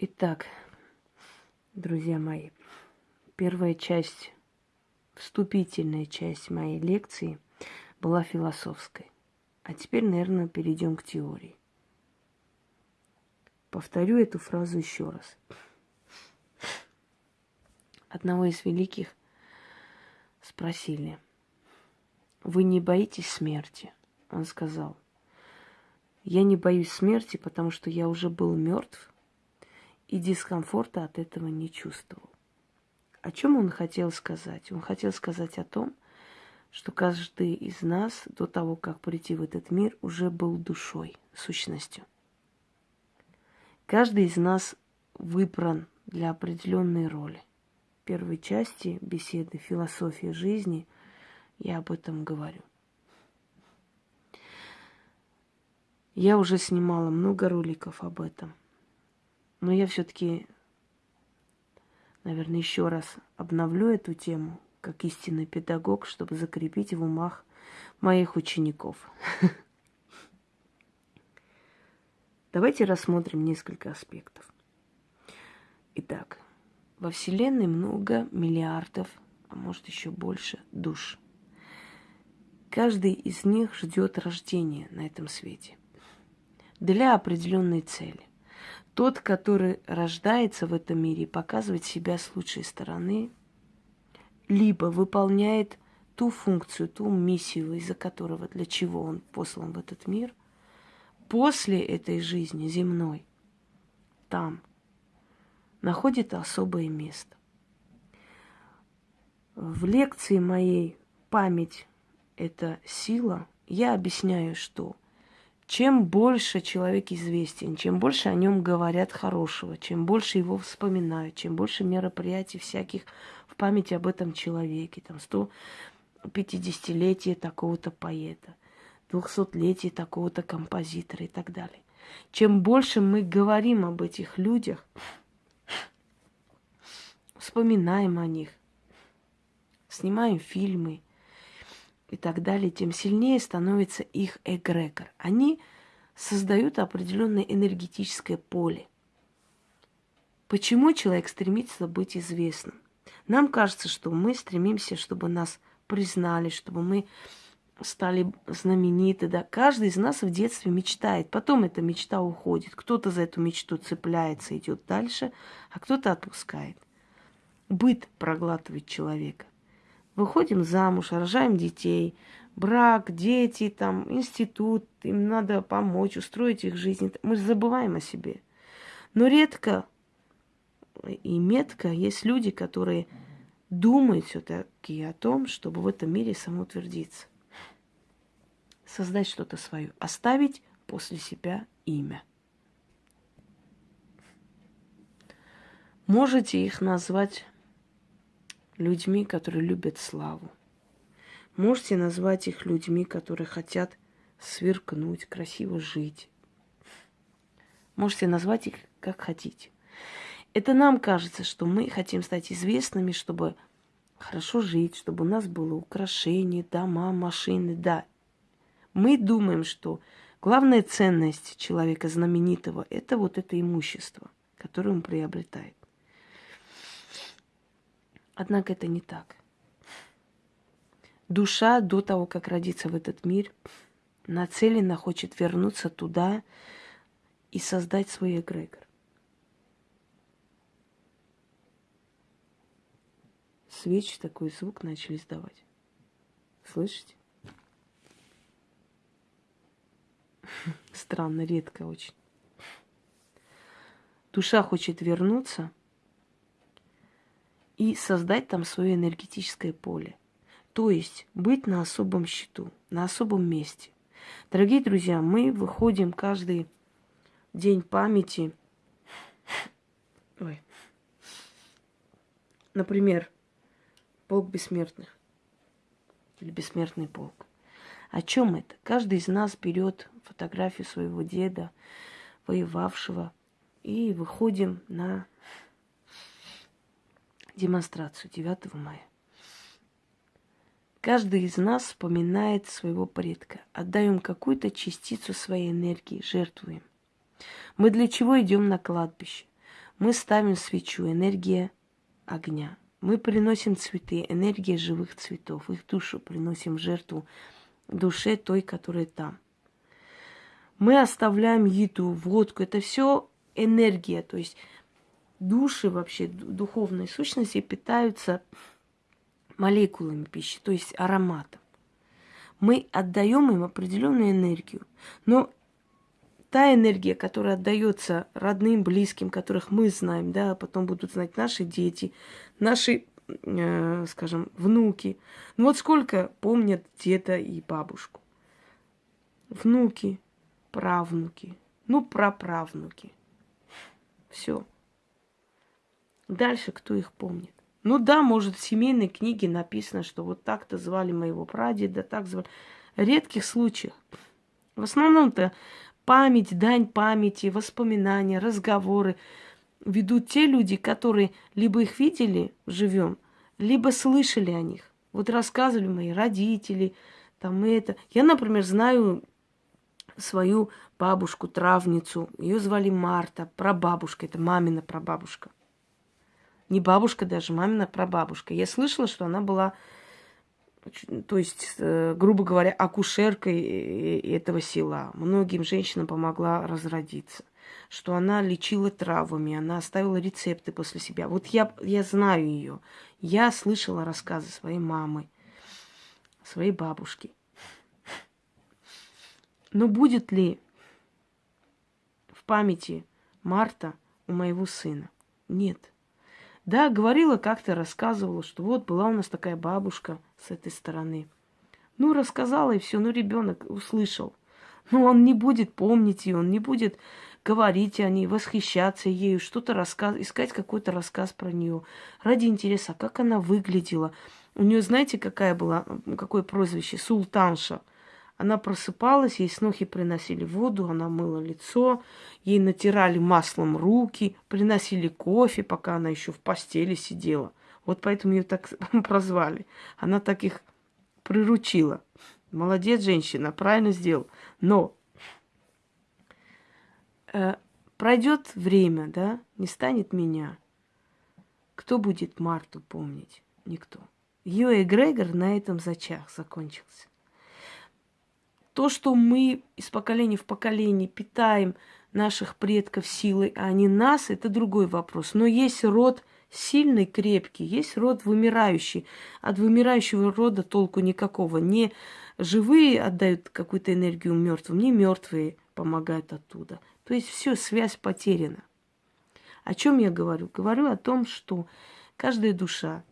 Итак, друзья мои, первая часть, вступительная часть моей лекции была философской. А теперь, наверное, перейдем к теории. Повторю эту фразу еще раз. Одного из великих спросили, вы не боитесь смерти? Он сказал, я не боюсь смерти, потому что я уже был мертв и дискомфорта от этого не чувствовал. О чем он хотел сказать? Он хотел сказать о том, что каждый из нас до того, как прийти в этот мир, уже был душой, сущностью. Каждый из нас выбран для определенной роли. В первой части беседы «Философия жизни» я об этом говорю. Я уже снимала много роликов об этом – но я все-таки, наверное, еще раз обновлю эту тему как истинный педагог, чтобы закрепить в умах моих учеников. Давайте рассмотрим несколько аспектов. Итак, во Вселенной много миллиардов, а может еще больше душ. Каждый из них ждет рождения на этом свете для определенной цели. Тот, который рождается в этом мире и показывает себя с лучшей стороны, либо выполняет ту функцию, ту миссию, из-за которого, для чего он послан в этот мир, после этой жизни земной, там, находит особое место. В лекции моей «Память – это сила» я объясняю, что – чем больше человек известен, чем больше о нем говорят хорошего, чем больше его вспоминают, чем больше мероприятий всяких в памяти об этом человеке, там 150-летие такого-то поэта, 200-летие такого-то композитора и так далее. Чем больше мы говорим об этих людях, вспоминаем о них, снимаем фильмы, и так далее, тем сильнее становится их эгрегор. Они создают определенное энергетическое поле. Почему человек стремится быть известным? Нам кажется, что мы стремимся, чтобы нас признали, чтобы мы стали знамениты. Да? Каждый из нас в детстве мечтает. Потом эта мечта уходит. Кто-то за эту мечту цепляется, идет дальше, а кто-то отпускает. Быт проглатывает человека. Выходим замуж, рожаем детей, брак, дети, там, институт, им надо помочь, устроить их жизнь. Мы забываем о себе. Но редко и метко есть люди, которые думают все-таки о том, чтобы в этом мире самоутвердиться. Создать что-то свое, оставить после себя имя. Можете их назвать людьми, которые любят славу. Можете назвать их людьми, которые хотят сверкнуть, красиво жить. Можете назвать их как хотите. Это нам кажется, что мы хотим стать известными, чтобы хорошо жить, чтобы у нас было украшение, дома, машины, да. Мы думаем, что главная ценность человека знаменитого – это вот это имущество, которое он приобретает. Однако это не так. Душа до того, как родиться в этот мир, нацелена хочет вернуться туда и создать свой эгрегор. Свечи такой звук начали издавать. Слышите? Странно, редко очень. Душа хочет вернуться – и создать там свое энергетическое поле. То есть быть на особом счету, на особом месте. Дорогие друзья, мы выходим каждый день памяти. Ой. Например, полк бессмертных или бессмертный полк. О чем это? Каждый из нас берет фотографию своего деда, воевавшего, и выходим на демонстрацию 9 мая. Каждый из нас вспоминает своего предка. Отдаем какую-то частицу своей энергии, жертвуем. Мы для чего идем на кладбище? Мы ставим свечу, энергия огня. Мы приносим цветы, энергия живых цветов. Их душу приносим жертву душе той, которая там. Мы оставляем еду, водку. Это все энергия. То есть души вообще, духовные сущности питаются молекулами пищи, то есть ароматом. Мы отдаем им определенную энергию. Но та энергия, которая отдается родным, близким, которых мы знаем, да, потом будут знать наши дети, наши, э, скажем, внуки. Ну вот сколько помнят деда и бабушку. Внуки, правнуки, ну, праправнуки. Все. Дальше кто их помнит? Ну да, может, в семейной книге написано, что вот так-то звали моего прадеда, так звали. Редких случаях. В основном-то память, дань памяти, воспоминания, разговоры ведут те люди, которые либо их видели живем, либо слышали о них. Вот рассказывали мои родители, там это. Я, например, знаю свою бабушку, травницу. Ее звали Марта, прабабушка, это мамина прабабушка. Не бабушка даже, мамина прабабушка. Я слышала, что она была, то есть, э, грубо говоря, акушеркой этого села. Многим женщинам помогла разродиться. Что она лечила травами, она оставила рецепты после себя. Вот я, я знаю ее. Я слышала рассказы своей мамы, своей бабушки. Но будет ли в памяти Марта у моего сына? Нет. Да, говорила как-то, рассказывала, что вот была у нас такая бабушка с этой стороны. Ну, рассказала и все, ну, ребенок услышал. Но он не будет помнить ее, он не будет говорить о ней, восхищаться ею, что-то рассказывать, искать какой-то рассказ про нее. Ради интереса, как она выглядела. У нее, знаете, какая была, какое прозвище? Султанша – она просыпалась, ей снохи приносили воду, она мыла лицо, ей натирали маслом руки, приносили кофе, пока она еще в постели сидела. Вот поэтому ее так прозвали. Она так их приручила. Молодец, женщина, правильно сделал. Но э, пройдет время, да, не станет меня. Кто будет Марту помнить? Никто. Ее эгрегор на этом зачах закончился. То, что мы из поколения в поколение питаем наших предков силой, а не нас, это другой вопрос. Но есть род сильный, крепкий, есть род вымирающий. От вымирающего рода толку никакого. Не живые отдают какую-то энергию мертвым, не мертвые помогают оттуда. То есть все, связь потеряна. О чем я говорю? Говорю о том, что каждая душа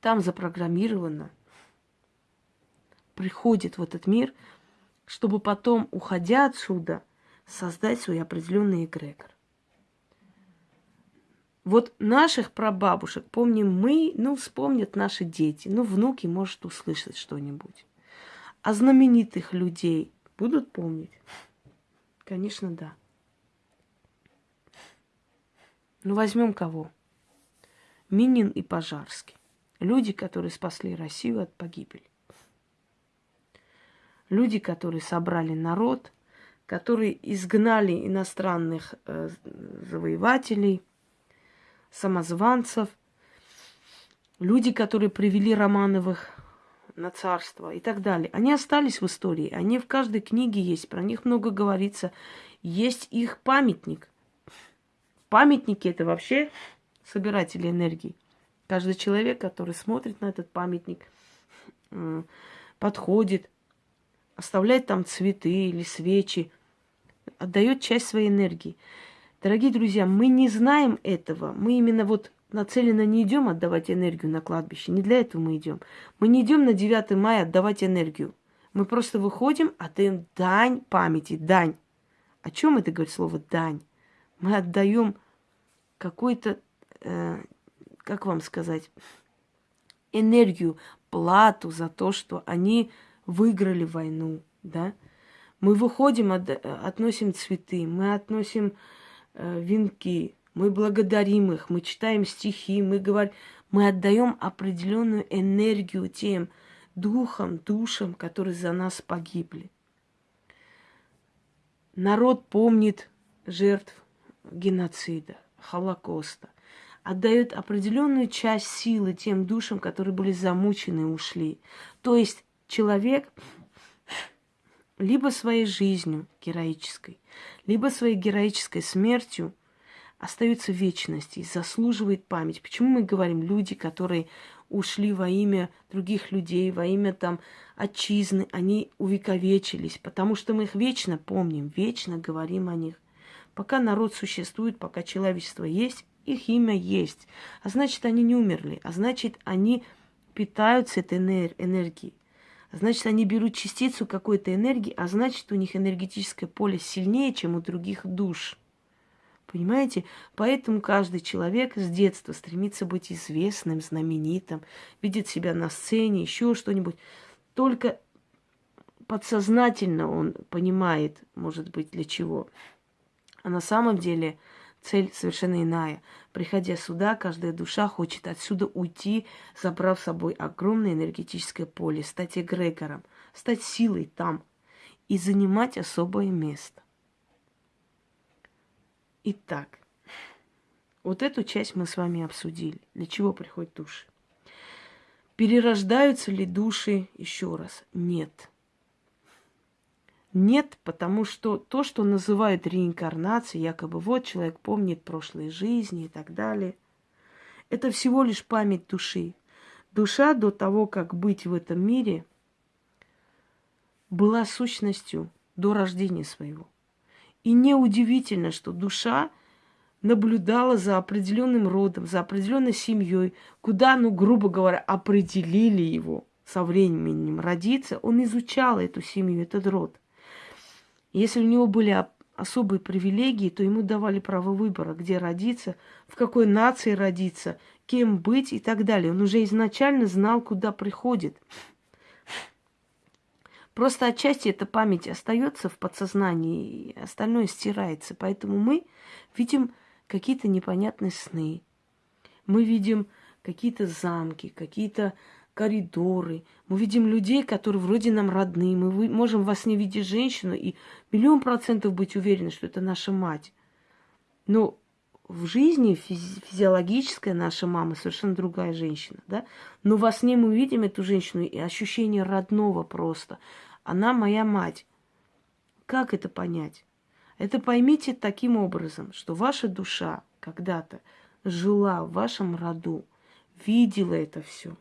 там запрограммирована приходит в этот мир, чтобы потом, уходя отсюда, создать свой определенный эгрегор. Вот наших прабабушек помним мы, ну, вспомнят наши дети, ну, внуки, может, услышать что-нибудь. А знаменитых людей будут помнить? Конечно, да. Ну, возьмем кого? Минин и Пожарский. Люди, которые спасли Россию от погибели люди, которые собрали народ, которые изгнали иностранных э, завоевателей, самозванцев, люди, которые привели Романовых на царство и так далее. Они остались в истории, они в каждой книге есть, про них много говорится. Есть их памятник. Памятники это вообще собиратели энергии. Каждый человек, который смотрит на этот памятник, подходит, оставляет там цветы или свечи, отдает часть своей энергии. Дорогие друзья, мы не знаем этого. Мы именно вот нацеленно не идем отдавать энергию на кладбище. Не для этого мы идем. Мы не идем на 9 мая отдавать энергию. Мы просто выходим, отдаем дань памяти, дань. О чем это говорит слово дань? Мы отдаем какой-то, э, как вам сказать, энергию, плату за то, что они выиграли войну, да. Мы выходим, от, относим цветы, мы относим э, венки, мы благодарим их, мы читаем стихи, мы говорим, мы отдаем определенную энергию тем духам, душам, которые за нас погибли. Народ помнит жертв геноцида, Холокоста, отдает определенную часть силы тем душам, которые были замучены и ушли. То есть человек либо своей жизнью героической, либо своей героической смертью остается в вечности и заслуживает память. Почему мы говорим люди, которые ушли во имя других людей, во имя там отчизны, они увековечились, потому что мы их вечно помним, вечно говорим о них. Пока народ существует, пока человечество есть, их имя есть. А значит, они не умерли. А значит, они питаются этой энергией. Значит, они берут частицу какой-то энергии, а значит, у них энергетическое поле сильнее, чем у других душ. Понимаете? Поэтому каждый человек с детства стремится быть известным, знаменитым, видит себя на сцене, еще что-нибудь. Только подсознательно он понимает, может быть, для чего. А на самом деле цель совершенно иная. Приходя сюда, каждая душа хочет отсюда уйти, забрав с собой огромное энергетическое поле, стать эгрегором, стать силой там и занимать особое место. Итак, вот эту часть мы с вами обсудили. Для чего приходят души? Перерождаются ли души еще раз? Нет. Нет, потому что то, что называют реинкарнацией, якобы вот человек помнит прошлые жизни и так далее, это всего лишь память души. Душа до того, как быть в этом мире, была сущностью до рождения своего. И неудивительно, что душа наблюдала за определенным родом, за определенной семьей, куда, ну, грубо говоря, определили его со временем родиться, он изучал эту семью, этот род. Если у него были особые привилегии, то ему давали право выбора, где родиться, в какой нации родиться, кем быть и так далее. Он уже изначально знал, куда приходит. Просто отчасти эта память остается в подсознании, и остальное стирается. Поэтому мы видим какие-то непонятные сны. Мы видим какие-то замки, какие-то коридоры. Мы видим людей, которые вроде нам родные. Мы можем во сне видеть женщину и миллион процентов быть уверены, что это наша мать. Но в жизни физи- физиологическая наша мама совершенно другая женщина, да? Но во сне мы видим эту женщину и ощущение родного просто. Она моя мать. Как это понять? Это поймите таким образом, что ваша душа когда-то жила в вашем роду, видела это все.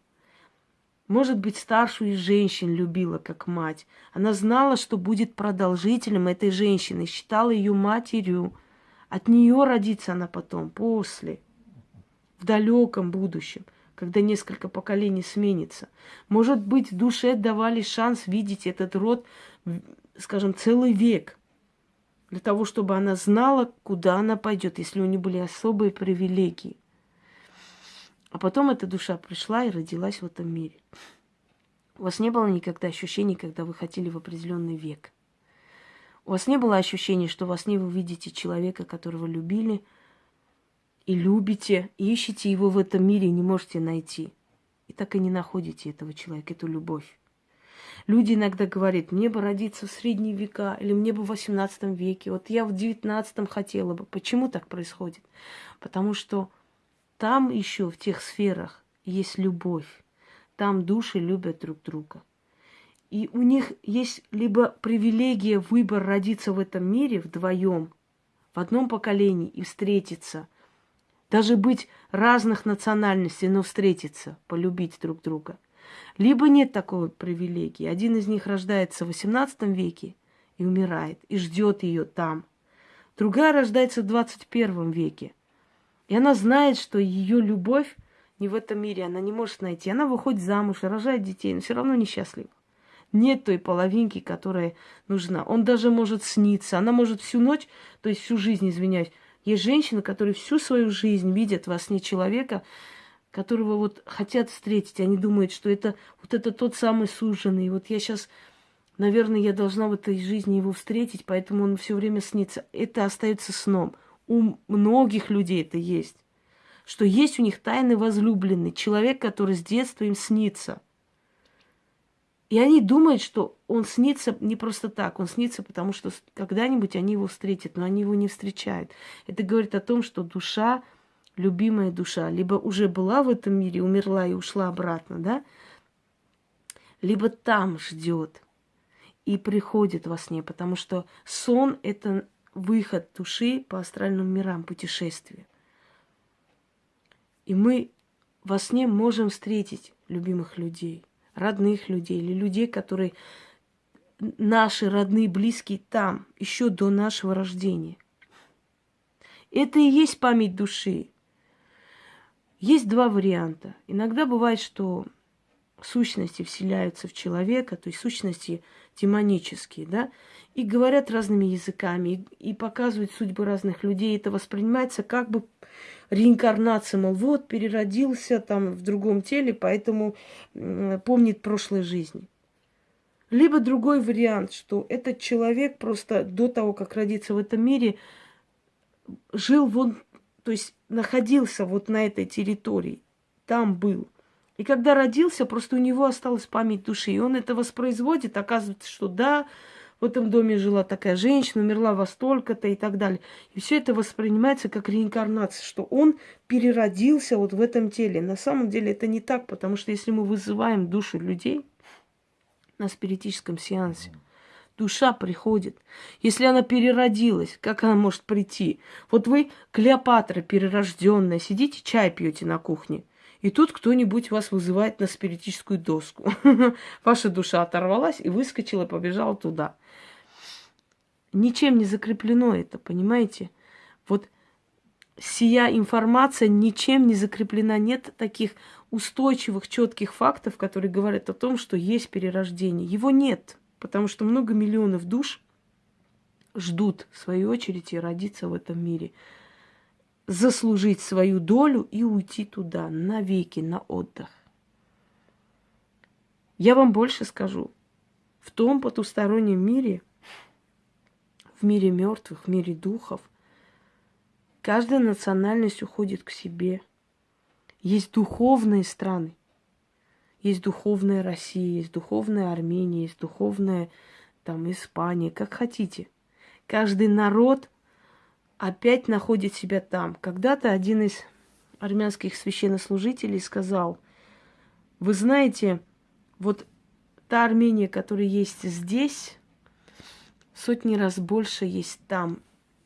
Может быть, старшую из женщин любила как мать. Она знала, что будет продолжителем этой женщины, считала ее матерью. От нее родится она потом, после, в далеком будущем когда несколько поколений сменится. Может быть, в душе давали шанс видеть этот род, скажем, целый век, для того, чтобы она знала, куда она пойдет, если у нее были особые привилегии. А потом эта душа пришла и родилась в этом мире. У вас не было никогда ощущений, когда вы хотели в определенный век. У вас не было ощущения, что во сне вы видите человека, которого любили – и любите, и ищете его в этом мире и не можете найти. И так и не находите этого человека, эту любовь. Люди иногда говорят, мне бы родиться в средние века, или мне бы в 18 веке, вот я в 19 хотела бы. Почему так происходит? Потому что там еще в тех сферах есть любовь. Там души любят друг друга. И у них есть либо привилегия, выбор родиться в этом мире вдвоем, в одном поколении и встретиться – даже быть разных национальностей, но встретиться, полюбить друг друга. Либо нет такой привилегии. Один из них рождается в XVIII веке и умирает, и ждет ее там. Другая рождается в 21 веке. И она знает, что ее любовь не в этом мире, она не может найти. Она выходит замуж, рожает детей, но все равно несчастлива. Нет той половинки, которая нужна. Он даже может сниться. Она может всю ночь, то есть всю жизнь, извиняюсь, есть женщины, которые всю свою жизнь видят во сне человека, которого вот хотят встретить. Они думают, что это вот это тот самый суженый. Вот я сейчас, наверное, я должна в этой жизни его встретить, поэтому он все время снится. Это остается сном. У многих людей это есть. Что есть у них тайный возлюбленный, человек, который с детства им снится. И они думают, что он снится не просто так, он снится, потому что когда-нибудь они его встретят, но они его не встречают. Это говорит о том, что душа, любимая душа, либо уже была в этом мире, умерла и ушла обратно, да, либо там ждет и приходит во сне, потому что сон – это выход души по астральным мирам, путешествие. И мы во сне можем встретить любимых людей – родных людей или людей, которые наши родные, близкие там, еще до нашего рождения. Это и есть память души. Есть два варианта. Иногда бывает, что сущности вселяются в человека, то есть сущности демонические, да, и говорят разными языками, и, и показывают судьбы разных людей. Это воспринимается как бы реинкарнация, мол, вот, переродился там в другом теле, поэтому помнит прошлой жизни. Либо другой вариант, что этот человек просто до того, как родиться в этом мире, жил вон, то есть находился вот на этой территории, там был. И когда родился, просто у него осталась память души, и он это воспроизводит, оказывается, что да, в этом доме жила такая женщина, умерла во столько-то и так далее. И все это воспринимается как реинкарнация, что он переродился вот в этом теле. На самом деле это не так, потому что если мы вызываем души людей на спиритическом сеансе, душа приходит. Если она переродилась, как она может прийти? Вот вы, Клеопатра перерожденная, сидите, чай пьете на кухне – и тут кто-нибудь вас вызывает на спиритическую доску. Ваша душа оторвалась и выскочила, побежала туда. Ничем не закреплено это, понимаете? Вот сия информация ничем не закреплена. Нет таких устойчивых, четких фактов, которые говорят о том, что есть перерождение. Его нет, потому что много миллионов душ ждут в свою очередь и родиться в этом мире заслужить свою долю и уйти туда навеки, на отдых. Я вам больше скажу. В том потустороннем мире, в мире мертвых, в мире духов, каждая национальность уходит к себе. Есть духовные страны. Есть духовная Россия, есть духовная Армения, есть духовная там Испания, как хотите. Каждый народ – опять находит себя там. Когда-то один из армянских священнослужителей сказал, вы знаете, вот та Армения, которая есть здесь, сотни раз больше есть там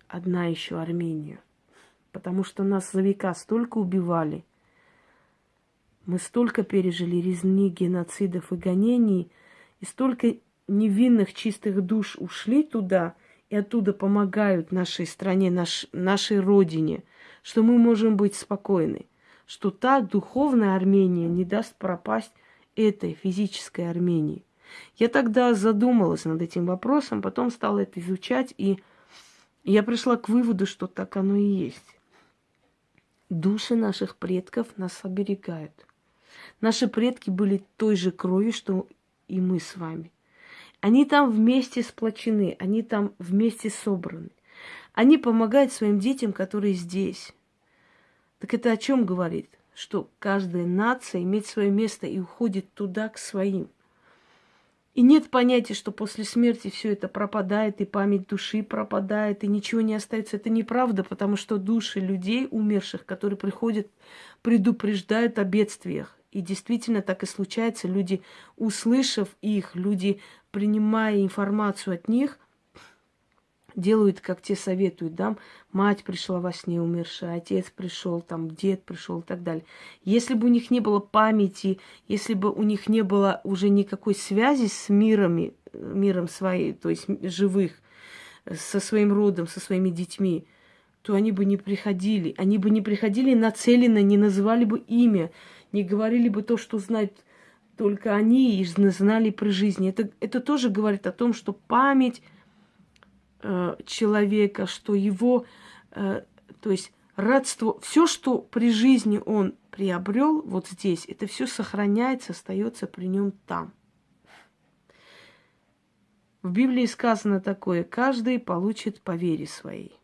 одна еще Армения. Потому что нас за века столько убивали. Мы столько пережили резни, геноцидов и гонений, и столько невинных чистых душ ушли туда – и оттуда помогают нашей стране, наш, нашей родине, что мы можем быть спокойны, что та духовная Армения не даст пропасть этой физической Армении. Я тогда задумалась над этим вопросом, потом стала это изучать, и я пришла к выводу, что так оно и есть. Души наших предков нас оберегают. Наши предки были той же крови, что и мы с вами – они там вместе сплочены, они там вместе собраны. Они помогают своим детям, которые здесь. Так это о чем говорит? Что каждая нация имеет свое место и уходит туда к своим. И нет понятия, что после смерти все это пропадает, и память души пропадает, и ничего не остается. Это неправда, потому что души людей, умерших, которые приходят, предупреждают о бедствиях. И действительно так и случается. Люди, услышав их, люди принимая информацию от них, делают, как те советуют, да, мать пришла во сне умершая, отец пришел, там, дед пришел и так далее. Если бы у них не было памяти, если бы у них не было уже никакой связи с мирами, миром своей, то есть живых, со своим родом, со своими детьми, то они бы не приходили. Они бы не приходили нацеленно, не называли бы имя, не говорили бы то, что знают только они и знали при жизни. Это, это тоже говорит о том, что память э, человека, что его, э, то есть родство, все, что при жизни он приобрел вот здесь, это все сохраняется, остается при нем там. В Библии сказано такое, каждый получит по вере своей.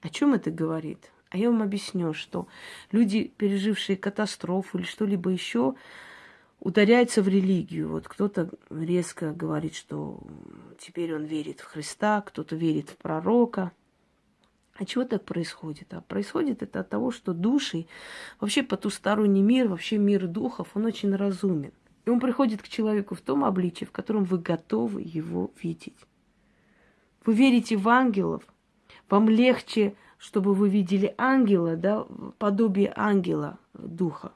О чем это говорит? А я вам объясню, что люди, пережившие катастрофу или что-либо еще, ударяется в религию. Вот кто-то резко говорит, что теперь он верит в Христа, кто-то верит в пророка. А чего так происходит? А происходит это от того, что души, вообще потусторонний мир, вообще мир духов, он очень разумен. И он приходит к человеку в том обличии, в котором вы готовы его видеть. Вы верите в ангелов, вам легче, чтобы вы видели ангела, да, подобие ангела, духа.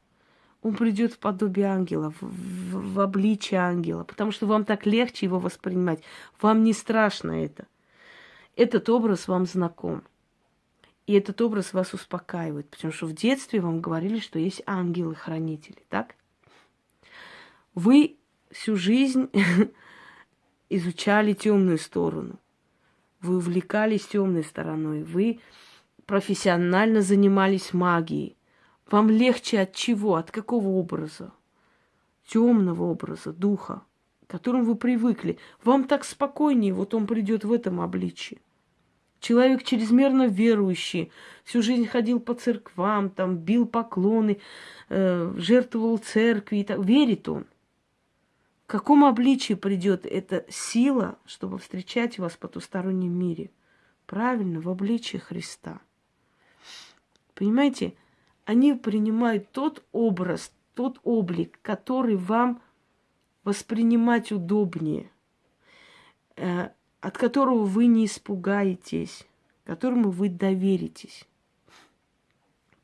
Он придет в подобие ангела, в, в, в обличие ангела, потому что вам так легче его воспринимать. Вам не страшно это. Этот образ вам знаком. И этот образ вас успокаивает, потому что в детстве вам говорили, что есть ангелы-хранители, так? Вы всю жизнь изучали темную сторону. Вы увлекались темной стороной. Вы профессионально занимались магией. Вам легче от чего? От какого образа? Темного образа, духа, к которому вы привыкли. Вам так спокойнее, вот он придет в этом обличии. Человек чрезмерно верующий, всю жизнь ходил по церквам, там бил поклоны, э, жертвовал церкви, и так. верит он. В каком обличии придет эта сила, чтобы встречать вас в потустороннем мире? Правильно, в обличии Христа. Понимаете, они принимают тот образ, тот облик, который вам воспринимать удобнее. Э, от которого вы не испугаетесь, которому вы доверитесь.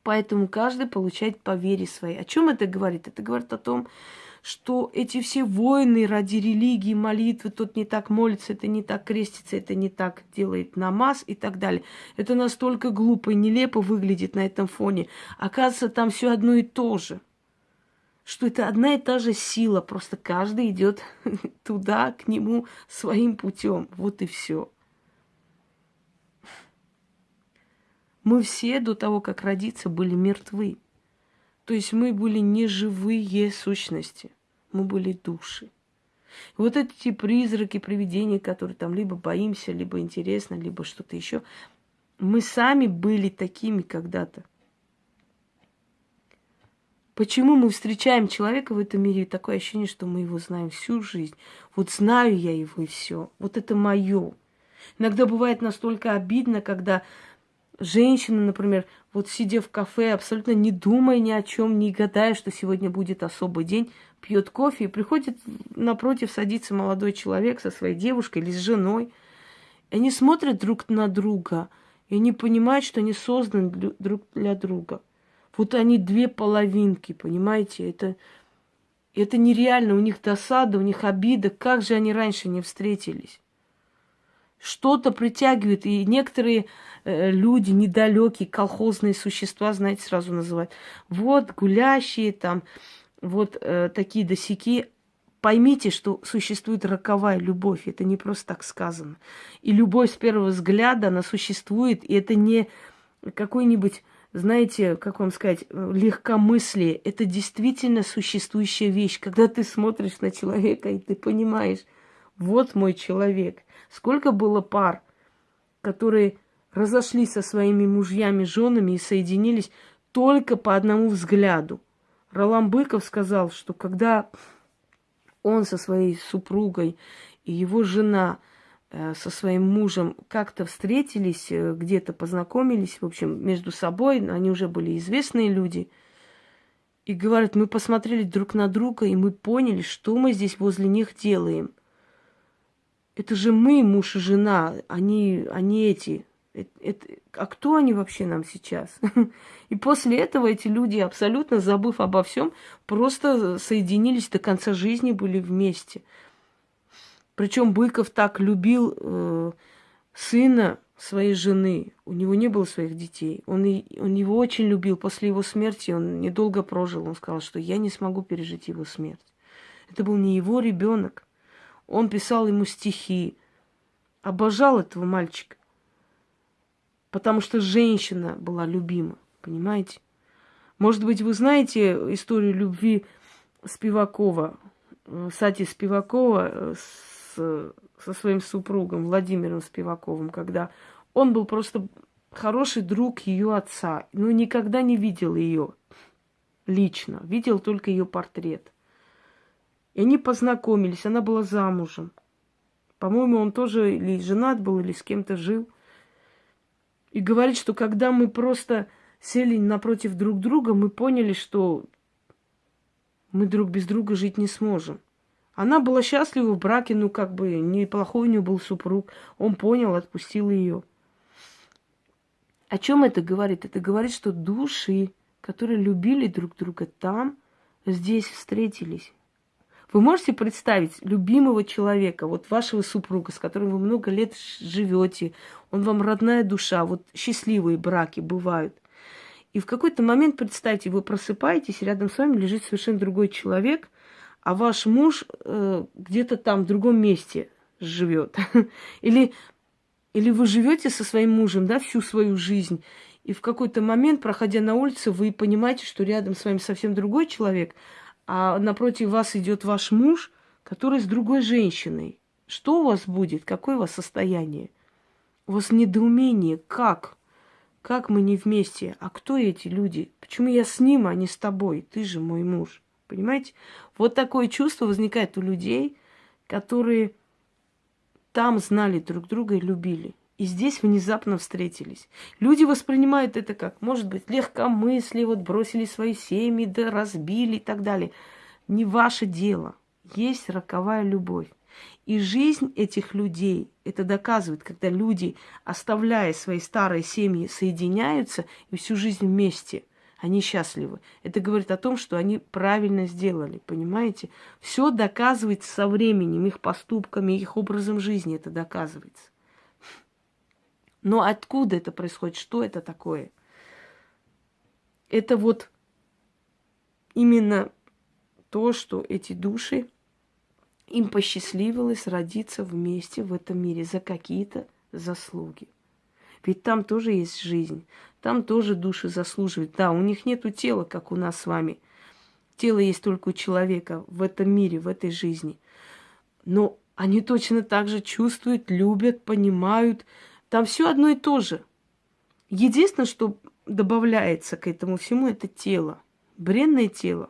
Поэтому каждый получает по вере своей. О чем это говорит? Это говорит о том, что эти все войны ради религии, молитвы, тот не так молится, это не так крестится, это не так делает намаз и так далее. Это настолько глупо и нелепо выглядит на этом фоне. Оказывается, там все одно и то же что это одна и та же сила, просто каждый идет туда, к нему своим путем. Вот и все. Мы все до того, как родиться, были мертвы. То есть мы были не живые сущности, мы были души. Вот эти призраки, привидения, которые там либо боимся, либо интересно, либо что-то еще, мы сами были такими когда-то. Почему мы встречаем человека в этом мире, и такое ощущение, что мы его знаем всю жизнь. Вот знаю я его и все. Вот это мое. Иногда бывает настолько обидно, когда женщина, например, вот сидя в кафе, абсолютно не думая ни о чем, не гадая, что сегодня будет особый день, пьет кофе и приходит напротив, садится молодой человек со своей девушкой или с женой. И они смотрят друг на друга, и они понимают, что они созданы друг для друга. Вот они две половинки, понимаете? Это, это нереально. У них досада, у них обида. Как же они раньше не встретились? Что-то притягивает. И некоторые э, люди, недалекие, колхозные существа, знаете, сразу называют. Вот гулящие там, вот э, такие досяки. Поймите, что существует роковая любовь. Это не просто так сказано. И любовь с первого взгляда, она существует. И это не какой-нибудь знаете, как вам сказать, легкомыслие – это действительно существующая вещь. Когда ты смотришь на человека, и ты понимаешь, вот мой человек. Сколько было пар, которые разошлись со своими мужьями, женами и соединились только по одному взгляду. Ролан Быков сказал, что когда он со своей супругой и его жена – Э, со своим мужем как-то встретились, э, где-то познакомились, в общем, между собой, они уже были известные люди. И говорят, мы посмотрели друг на друга, и мы поняли, что мы здесь возле них делаем. Это же мы, муж и жена, они, они эти. Это, это, а кто они вообще нам сейчас? И после этого эти люди, абсолютно забыв обо всем, просто соединились до конца жизни, были вместе. Причем Быков так любил э, сына своей жены. У него не было своих детей. Он, он его очень любил. После его смерти он недолго прожил. Он сказал, что я не смогу пережить его смерть. Это был не его ребенок. Он писал ему стихи. Обожал этого мальчика. Потому что женщина была любима. Понимаете? Может быть, вы знаете историю любви Спивакова, э, Сати Спивакова э, с со своим супругом Владимиром Спиваковым, когда он был просто хороший друг ее отца, но никогда не видел ее лично, видел только ее портрет. И они познакомились, она была замужем. По-моему, он тоже или женат был, или с кем-то жил. И говорит, что когда мы просто сели напротив друг друга, мы поняли, что мы друг без друга жить не сможем. Она была счастлива в браке, ну как бы неплохой у нее был супруг. Он понял, отпустил ее. О чем это говорит? Это говорит, что души, которые любили друг друга там, здесь встретились. Вы можете представить любимого человека, вот вашего супруга, с которым вы много лет живете, он вам родная душа, вот счастливые браки бывают. И в какой-то момент, представьте, вы просыпаетесь, рядом с вами лежит совершенно другой человек, а ваш муж э, где-то там, в другом месте живет. Или, или вы живете со своим мужем, да, всю свою жизнь, и в какой-то момент, проходя на улице, вы понимаете, что рядом с вами совсем другой человек, а напротив вас идет ваш муж, который с другой женщиной. Что у вас будет? Какое у вас состояние? У вас недоумение. Как? Как мы не вместе? А кто эти люди? Почему я с ним, а не с тобой? Ты же мой муж. Понимаете? Вот такое чувство возникает у людей, которые там знали друг друга и любили. И здесь внезапно встретились. Люди воспринимают это как, может быть, легкомыслие, вот бросили свои семьи, да разбили и так далее. Не ваше дело. Есть роковая любовь. И жизнь этих людей это доказывает, когда люди, оставляя свои старые семьи, соединяются и всю жизнь вместе. Они счастливы. Это говорит о том, что они правильно сделали, понимаете? Все доказывается со временем, их поступками, их образом жизни это доказывается. Но откуда это происходит? Что это такое? Это вот именно то, что эти души им посчастливилось родиться вместе в этом мире за какие-то заслуги. Ведь там тоже есть жизнь, там тоже души заслуживают. Да, у них нету тела, как у нас с вами. Тело есть только у человека в этом мире, в этой жизни. Но они точно так же чувствуют, любят, понимают. Там все одно и то же. Единственное, что добавляется к этому всему, это тело. Бренное тело.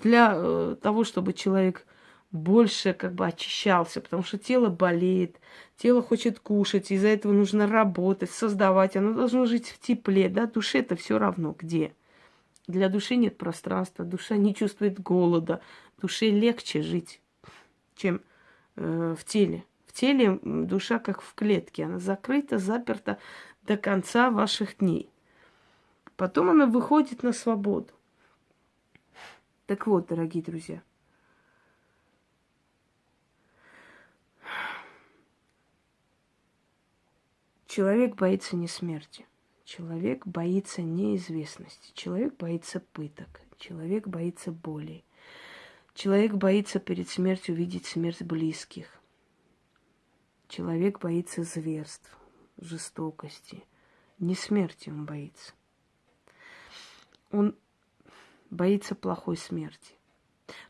Для э, того, чтобы человек больше как бы очищался, потому что тело болеет, тело хочет кушать, из-за этого нужно работать, создавать, оно должно жить в тепле, да, душе это все равно где. Для души нет пространства, душа не чувствует голода, душе легче жить, чем э, в теле. Теле душа как в клетке, она закрыта, заперта до конца ваших дней. Потом она выходит на свободу. Так вот, дорогие друзья, Человек боится не смерти. Человек боится неизвестности. Человек боится пыток. Человек боится боли. Человек боится перед смертью видеть смерть близких. Человек боится зверств, жестокости. Не смерти он боится. Он боится плохой смерти.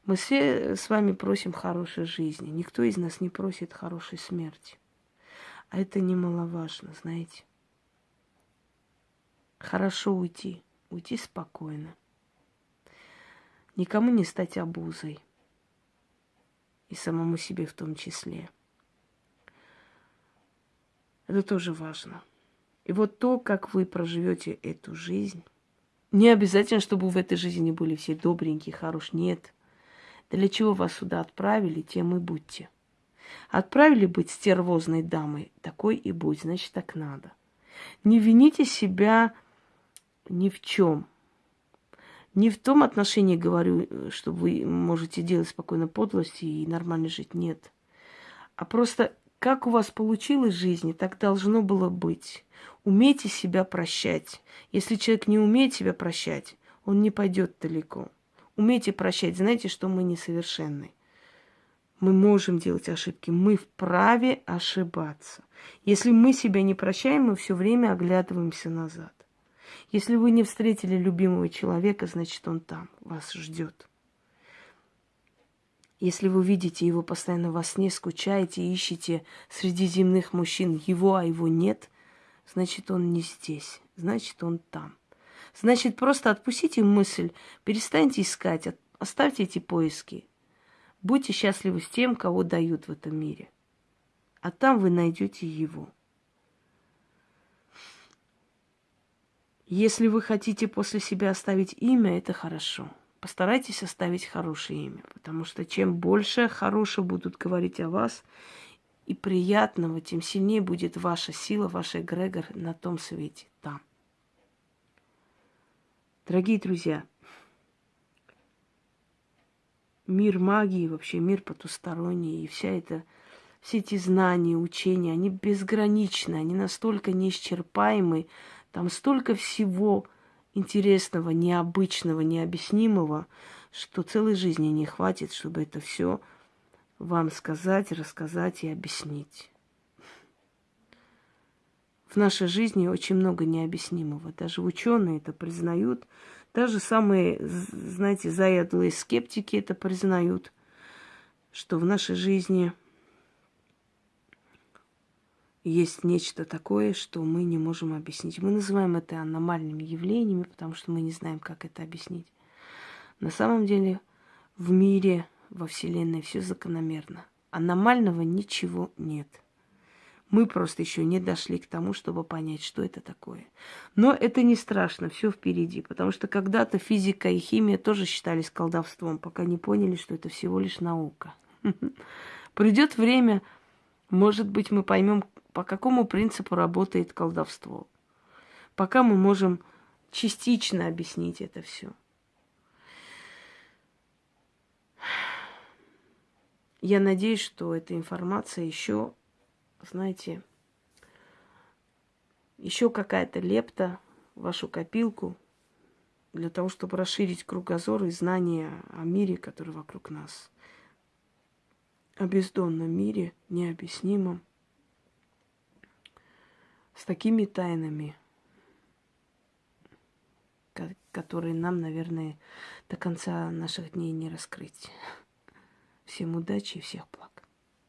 Мы все с вами просим хорошей жизни. Никто из нас не просит хорошей смерти. А это немаловажно, знаете. Хорошо уйти, уйти спокойно. Никому не стать обузой. И самому себе в том числе. Это тоже важно. И вот то, как вы проживете эту жизнь, не обязательно, чтобы в этой жизни были все добренькие, хорошие. Нет. Для чего вас сюда отправили, тем и будьте. Отправили быть стервозной дамой, такой и будь, значит, так надо. Не вините себя ни в чем. Не в том отношении говорю, что вы можете делать спокойно подлости и нормально жить. Нет. А просто как у вас получилось в жизни, так должно было быть. Умейте себя прощать. Если человек не умеет себя прощать, он не пойдет далеко. Умейте прощать. Знаете, что мы несовершенны. Мы можем делать ошибки, мы вправе ошибаться. Если мы себя не прощаем, мы все время оглядываемся назад. Если вы не встретили любимого человека, значит он там, вас ждет. Если вы видите его постоянно во сне, скучаете, ищете среди земных мужчин его, а его нет, значит он не здесь, значит он там. Значит, просто отпустите мысль, перестаньте искать, оставьте эти поиски. Будьте счастливы с тем, кого дают в этом мире. А там вы найдете его. Если вы хотите после себя оставить имя, это хорошо. Постарайтесь оставить хорошее имя, потому что чем больше хорошего будут говорить о вас и приятного, тем сильнее будет ваша сила, ваш эгрегор на том свете, там. Дорогие друзья, мир магии, вообще мир потусторонний, и вся эта, все эти знания, учения, они безграничны, они настолько неисчерпаемы, там столько всего интересного, необычного, необъяснимого, что целой жизни не хватит, чтобы это все вам сказать, рассказать и объяснить. В нашей жизни очень много необъяснимого. Даже ученые это признают. Даже самые, знаете, заядлые скептики это признают, что в нашей жизни – есть нечто такое, что мы не можем объяснить. Мы называем это аномальными явлениями, потому что мы не знаем, как это объяснить. На самом деле в мире, во Вселенной все закономерно. Аномального ничего нет. Мы просто еще не дошли к тому, чтобы понять, что это такое. Но это не страшно, все впереди, потому что когда-то физика и химия тоже считались колдовством, пока не поняли, что это всего лишь наука. Придет время, может быть, мы поймем, по какому принципу работает колдовство. Пока мы можем частично объяснить это все. Я надеюсь, что эта информация еще, знаете, еще какая-то лепта в вашу копилку для того, чтобы расширить кругозор и знания о мире, который вокруг нас. О бездонном мире, необъяснимом с такими тайнами, которые нам, наверное, до конца наших дней не раскрыть. Всем удачи и всех благ.